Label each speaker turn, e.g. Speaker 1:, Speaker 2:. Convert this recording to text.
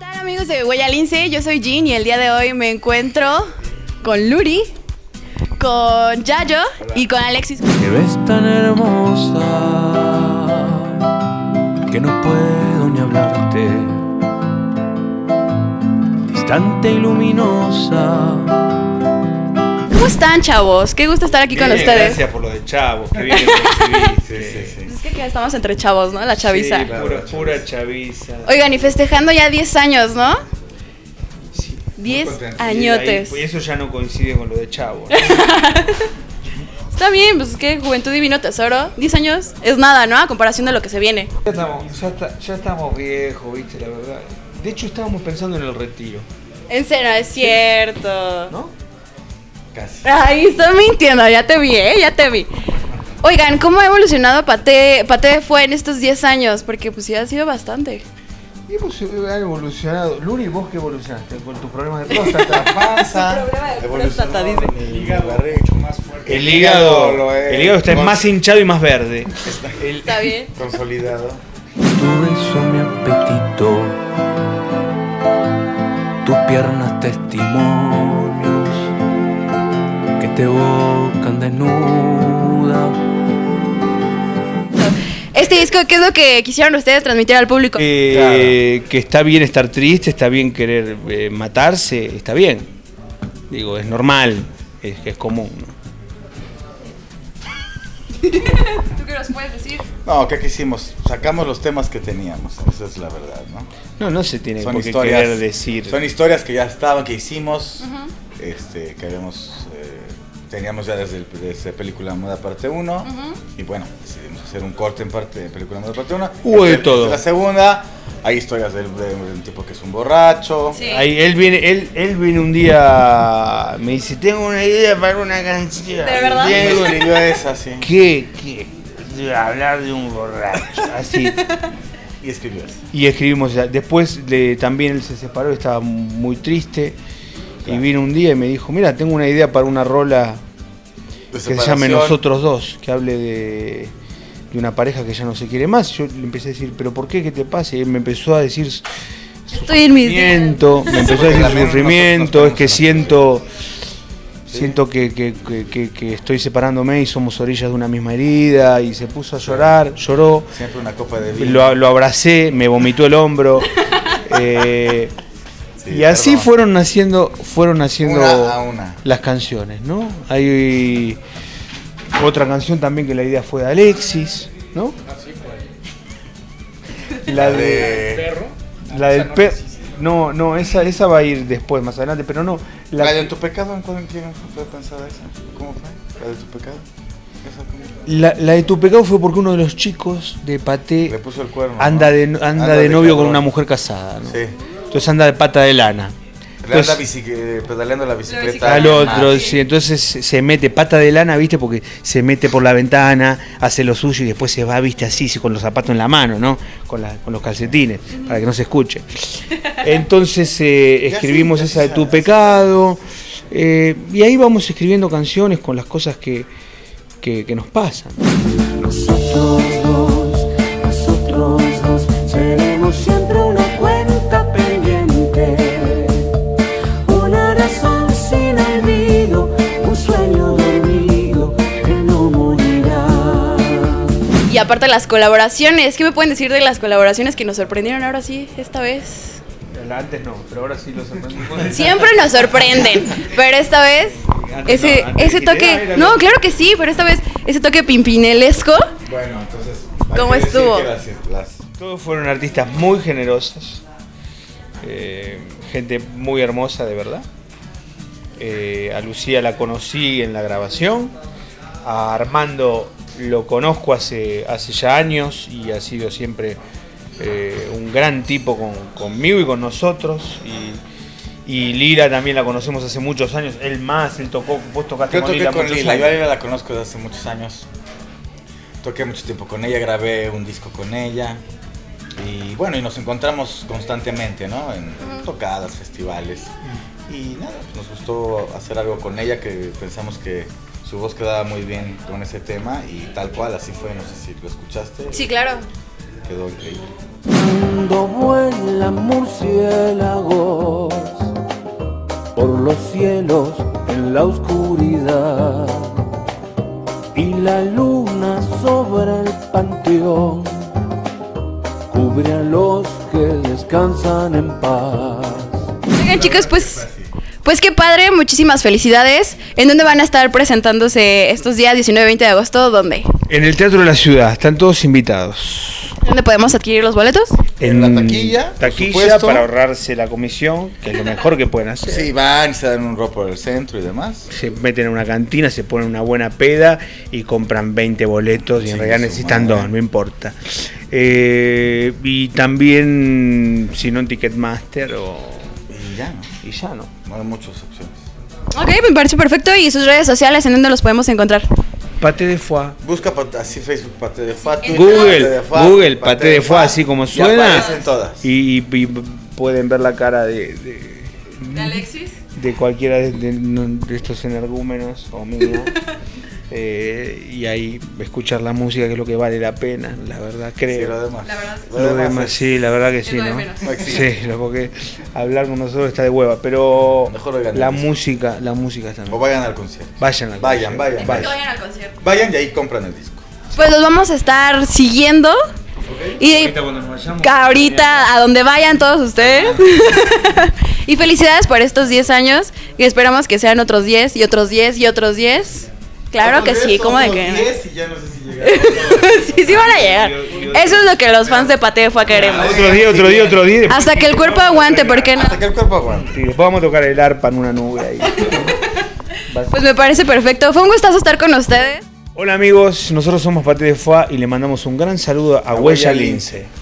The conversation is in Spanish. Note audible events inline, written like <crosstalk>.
Speaker 1: tal amigos de Huella Lince? Yo soy Jean y el día de hoy me encuentro con Luri, con Yayo y con Alexis.
Speaker 2: Me ves tan hermosa que no puedo ni hablarte. Distante y luminosa.
Speaker 1: ¿Cómo están, chavos? Qué gusto estar aquí con
Speaker 3: Bien,
Speaker 1: ustedes.
Speaker 3: Gracias por lo de chavo, qué bien lo recibiste.
Speaker 1: Es <laughs> que estamos entre chavos, ¿no? La chaviza.
Speaker 3: Sí, pura, pura chaviza.
Speaker 1: Oigan, y festejando ya 10 años, ¿no?
Speaker 3: Sí, muy
Speaker 1: 10
Speaker 3: contento.
Speaker 1: añotes.
Speaker 3: Y eso ya no coincide con lo de chavo. ¿no? <laughs>
Speaker 1: Está bien, pues es que juventud divino tesoro. 10 años es nada, ¿no? A comparación de lo que se viene.
Speaker 3: ya, estamos, ya, está- ya estamos viejos, viste, la verdad. De hecho, estábamos pensando en el retiro,
Speaker 1: En serio, es cierto.
Speaker 3: ¿no? Casi.
Speaker 1: Ay, está mintiendo, ya te vi, ¿eh? Ya te vi. Oigan, ¿cómo ha evolucionado Pate, Pate fue en estos 10 años? Porque pues sí ha sido bastante.
Speaker 3: Y hemos evolucionado. Luni, vos que evolucionaste con tus problemas de próstata, <laughs> panza.
Speaker 1: próstata, dice.
Speaker 4: El hígado hecho más fuerte.
Speaker 3: El hígado, el está más hinchado y más verde. <laughs> El-
Speaker 1: Está bien.
Speaker 4: consolidado.
Speaker 2: Tu beso, mi apetito. Tus piernas, testimonios que te evocan
Speaker 1: Este disco, ¿qué es lo que quisieron ustedes transmitir al público?
Speaker 3: Eh, que está bien estar triste, está bien querer eh, matarse, está bien. Digo, es normal, es, es común. ¿no? <laughs>
Speaker 1: ¿Tú qué nos puedes decir?
Speaker 4: No, ¿qué quisimos? Sacamos los temas que teníamos, esa es la verdad, ¿no?
Speaker 3: No, no se tiene
Speaker 4: Son
Speaker 3: por qué querer decir.
Speaker 4: son historias que ya estaban, que hicimos, este, que habíamos, eh, teníamos ya desde, el, desde Película Moda Parte 1, y bueno, decidimos hacer un corte en parte de Película Moda Parte 1.
Speaker 3: Hubo de todo.
Speaker 4: La segunda, hay historias del, de un tipo que es un borracho.
Speaker 1: Sí.
Speaker 3: Ahí, él viene, él, él viene un día, me dice, tengo una idea para una canción.
Speaker 1: ¿De verdad?
Speaker 4: Y escribió esa, sí.
Speaker 3: ¿Qué? ¿Qué? De hablar de un borracho. Así. <laughs>
Speaker 4: Y escribió esa.
Speaker 3: Y escribimos esa. Después de, también él se separó, estaba muy triste. Y vino un día y me dijo, mira, tengo una idea para una rola que se llame. Nosotros Dos, que hable de, de una pareja que ya no se quiere más. Yo le empecé a decir, ¿pero por qué? ¿Qué te pasa? Y él me empezó a decir sufrimiento, me empezó a decir sufrimiento, es que siento,
Speaker 4: Sí.
Speaker 3: siento que, que- que- que- que estoy separándome y somos orillas de una misma herida. Y se puso a llorar, lloró.
Speaker 4: Siempre una copa de vino.
Speaker 3: Lo, lo abracé, me vomitó el hombro. <laughs> eh,
Speaker 4: Sí,
Speaker 3: y así
Speaker 4: perdón.
Speaker 3: fueron naciendo, fueron
Speaker 4: Una una.
Speaker 3: las canciones, ¿no? Hay otra canción también que la idea fue de Alexis, ¿no? La de la del perro. No, no, esa, esa va a ir después, más adelante, pero no.
Speaker 4: La,
Speaker 3: La,
Speaker 4: de tu pecado, ¿en cuándo- fue pensada esa? ¿Cómo fue? La de tu pecado.
Speaker 3: La, la de tu pecado fue porque uno de los chicos de
Speaker 4: Le
Speaker 3: Paté
Speaker 4: puso el cuerno.
Speaker 3: anda
Speaker 4: ¿no?
Speaker 3: de, anda de novio con una mujer casada, ¿no?
Speaker 4: Sí.
Speaker 3: Entonces anda de pata de lana.
Speaker 4: Anda
Speaker 3: Entonces-
Speaker 4: eh, pedaleando la bicicleta.
Speaker 1: bicicleta.
Speaker 3: al otro,
Speaker 4: Ah,
Speaker 3: sí, entonces se mete pata de lana, viste, porque se mete por la ventana, hace lo suyo y después se va, viste, así, sí, con los zapatos en la mano, ¿no? Con, la- con los calcetines, para que no se escuche. <laughs> Entonces eh, escribimos esa de tu pecado, eh, y ahí vamos escribiendo canciones con las cosas que, que, que nos pasan.
Speaker 1: Y aparte las colaboraciones, ¿qué me pueden decir de las colaboraciones que nos sorprendieron ahora sí, esta vez?
Speaker 3: Antes no, pero ahora sí lo sorprendimos.
Speaker 1: Siempre nos sorprenden, pero esta vez
Speaker 3: Antes
Speaker 1: ese
Speaker 3: no,
Speaker 1: ese
Speaker 3: "Ah,
Speaker 1: toque,
Speaker 3: era
Speaker 1: no, claro que sí, pero esta vez ese toque pimpinelesco,
Speaker 4: Bueno, entonces.
Speaker 1: ¿Cómo estuvo?
Speaker 4: las- las-
Speaker 3: Todos fueron artistas muy generosos, eh, gente muy hermosa de verdad. Eh, a Lucía la conocí en la grabación, a Armando lo conozco hace, hace ya años y ha sido siempre eh, un gran tipo con- conmigo y con nosotros. Y, y Lira también la conocemos hace muchos años, él más, él tocó, vos tocaste
Speaker 4: Yo
Speaker 3: con
Speaker 4: toqué
Speaker 3: Lila
Speaker 4: con
Speaker 3: muchos
Speaker 4: Lila,
Speaker 3: años.
Speaker 4: yo a Lila la conozco desde hace muchos años. Toqué mucho tiempo con ella, grabé un disco con ella. Y bueno, y nos encontramos constantemente, ¿no? En tocadas, festivales. Y nada, pues nos gustó hacer algo con ella que pensamos que su voz quedaba muy bien con ese tema y tal cual, así fue, no sé si lo escuchaste.
Speaker 1: sí, claro.
Speaker 4: Quedó increíble.
Speaker 2: Cuando vuelan murciélagos por los cielos en la oscuridad y la luna sobre el panteón cubre a los que descansan en paz.
Speaker 1: Oigan, chicos, pues. Pues qué padre, muchísimas felicidades. ¿En dónde van a estar presentándose estos días 19 y 20 de agosto? ¿Dónde?
Speaker 3: En el Teatro de la Ciudad, están todos invitados.
Speaker 1: ¿Dónde podemos adquirir los boletos?
Speaker 4: En la taquilla, por
Speaker 3: Taquilla
Speaker 4: supuesto.
Speaker 3: para ahorrarse la comisión, que es lo mejor que pueden hacer.
Speaker 4: Sí, van y se dan un rol por el centro y demás.
Speaker 3: Se meten en una cantina, se ponen una buena peda y compran 20 boletos y en realidad necesitan
Speaker 4: madre.
Speaker 3: dos, no importa. Eh, y también, si no en Ticketmaster o...
Speaker 4: Y ya, ¿no?
Speaker 3: Y ya, ¿no?
Speaker 4: No hay muchas opciones.
Speaker 1: Ok, me parece perfecto. ¿Y sus redes sociales en dónde los podemos encontrar?
Speaker 3: Pate de foie.
Speaker 4: Busca así Facebook Pate de Fa, Twitter,
Speaker 3: Google,
Speaker 4: Pate de Fa,
Speaker 3: Google, Pate de Fa, así como
Speaker 4: y
Speaker 3: suena.
Speaker 4: aparecen todas.
Speaker 3: Y, y- y pueden ver la cara de, de,
Speaker 1: Alexis?
Speaker 3: de cualquiera de, de- de estos energúmenos o mía. <laughs> Eh, y ahí escuchar la música que es lo que vale la pena, la verdad
Speaker 4: Sí,
Speaker 3: creo.
Speaker 4: lo demás.
Speaker 1: La verdad.
Speaker 3: Lo demás,
Speaker 4: es-
Speaker 3: sí, la verdad que sí,
Speaker 1: lo
Speaker 3: ¿no? Sí, lo- porque hablar con nosotros está de hueva, pero
Speaker 4: Mejor
Speaker 3: la música, la música está
Speaker 4: O vayan al concierto.
Speaker 3: Vayan al
Speaker 4: Vayan,
Speaker 3: concierto.
Speaker 4: vayan, vayan.
Speaker 1: al concierto.
Speaker 4: Vayan y ahí compran el disco.
Speaker 1: Pues los vamos a estar siguiendo. Y
Speaker 3: Ahorita cuando nos vayamos,
Speaker 1: ahorita a donde vayan todos ustedes. <laughs> y felicidades por estos 10 años. Y esperamos que sean otros 10 y otros 10 y otros 10. Claro que sí, ¿cómo de que no?
Speaker 4: y ya no sé si llegaron. <laughs>
Speaker 1: sí, sí van a llegar. Eso es lo que los fans de Patefua queremos.
Speaker 3: Otro día, otro día, otro día.
Speaker 1: Hasta que el cuerpo aguante, ¿por qué no?
Speaker 4: Hasta que el cuerpo aguante.
Speaker 3: Sí, después vamos a tocar el arpa en una nube ahí. <laughs>
Speaker 1: Pues me parece perfecto. Fue un gustazo estar con ustedes.
Speaker 3: Hola amigos, nosotros somos Pate de Foie y le mandamos un gran saludo a
Speaker 4: A
Speaker 3: Huella
Speaker 4: Huella
Speaker 3: Lince.
Speaker 4: Lince.